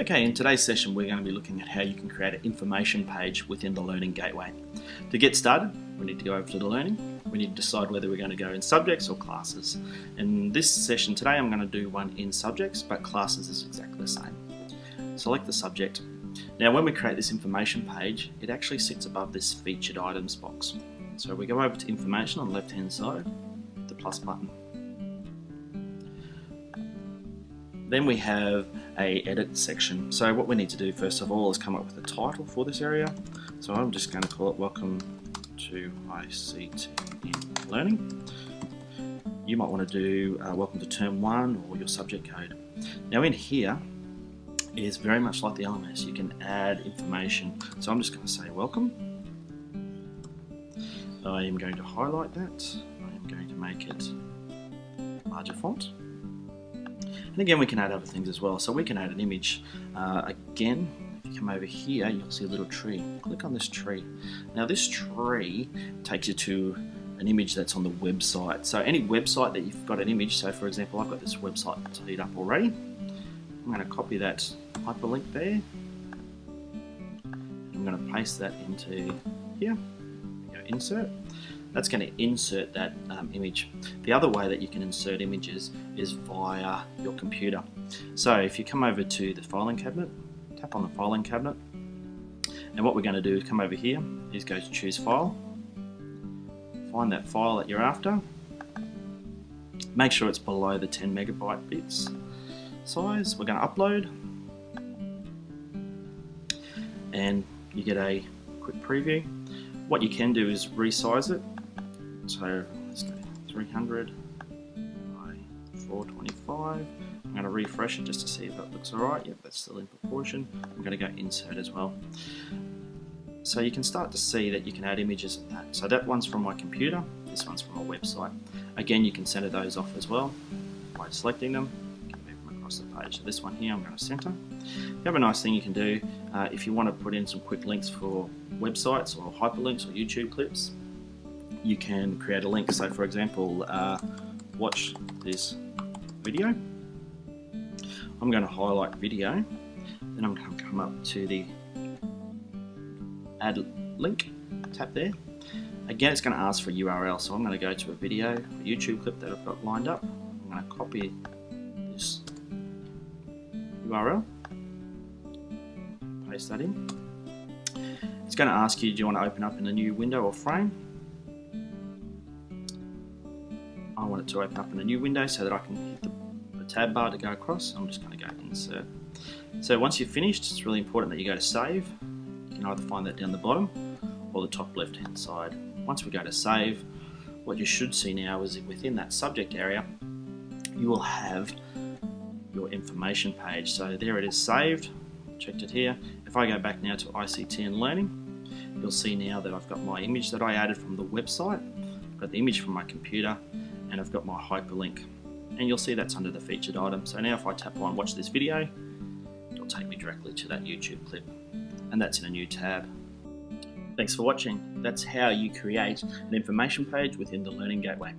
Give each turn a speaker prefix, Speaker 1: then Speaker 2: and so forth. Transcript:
Speaker 1: Okay, in today's session we're going to be looking at how you can create an information page within the Learning Gateway. To get started, we need to go over to the Learning. We need to decide whether we're going to go in subjects or classes. In this session today I'm going to do one in subjects, but classes is exactly the same. Select the subject. Now when we create this information page, it actually sits above this featured items box. So we go over to information on the left hand side, the plus button. Then we have a edit section. So what we need to do first of all is come up with a title for this area. So I'm just going to call it Welcome to ICT in Learning. You might want to do uh, Welcome to Term 1 or your subject code. Now in here is very much like the LMS. You can add information. So I'm just going to say Welcome. I am going to highlight that. I am going to make it larger font. And again, we can add other things as well. So we can add an image. Uh, again, if you come over here, you'll see a little tree. Click on this tree. Now this tree takes you to an image that's on the website. So any website that you've got an image, so for example, I've got this website teed up already. I'm going to copy that hyperlink there. I'm going to paste that into here. Go insert that's going to insert that um, image. The other way that you can insert images is via your computer. So if you come over to the filing cabinet, tap on the filing cabinet, and what we're going to do is come over here, is go to choose file, find that file that you're after, make sure it's below the 10 megabyte bits size, we're going to upload, and you get a quick preview. What you can do is resize it so let's go 300 by 425. I'm going to refresh it just to see if that looks alright. Yep, that's still in proportion. I'm going to go insert as well. So you can start to see that you can add images of that. So that one's from my computer, this one's from my website. Again, you can center those off as well by selecting them. move them across the page. So this one here, I'm going to center. The other nice thing you can do, uh, if you want to put in some quick links for websites or hyperlinks or YouTube clips, you can create a link. So for example, uh, watch this video. I'm going to highlight video, then I'm going to come up to the add link, tap there. Again, it's going to ask for a URL, so I'm going to go to a video, a YouTube clip that I've got lined up. I'm going to copy this URL, paste that in. It's going to ask you, do you want to open up in a new window or frame? To open up in a new window so that I can hit the, the tab bar to go across. I'm just going to go insert. So once you've finished, it's really important that you go to save. You can either find that down the bottom or the top left hand side. Once we go to save, what you should see now is within that subject area, you will have your information page. So there it is saved, checked it here. If I go back now to ICT and Learning, you'll see now that I've got my image that I added from the website, I've got the image from my computer, and I've got my hyperlink and you'll see that's under the featured item. So now if I tap on watch this video, it'll take me directly to that YouTube clip and that's in a new tab. Thanks for watching. That's how you create an information page within the Learning Gateway.